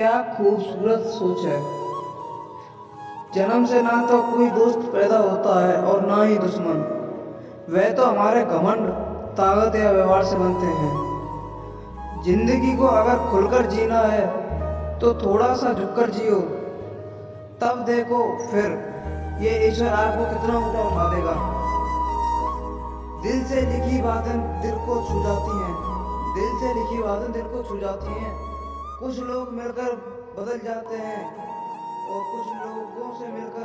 क्या खूबसूरत सोच है। जन्म से ना तो कोई दोस्त पैदा होता है और ना ही दुश्मन। वह तो हमारे घमंड, ताकत या व्यवहार से बनते हैं। ज़िंदगी को अगर खुलकर जीना है तो थोड़ा सा झुककर जियो। तब देखो फिर ये ईश्वर आपको कितना ऊपर उठा देगा। दिल से लिखी बातें दिल को छू जाती हैं। दिल से लिखी बातें दिल को छू जाती हैं। कुछ लोग मिलकर बदल जाते हैं और कुछ लोगों से मिलकर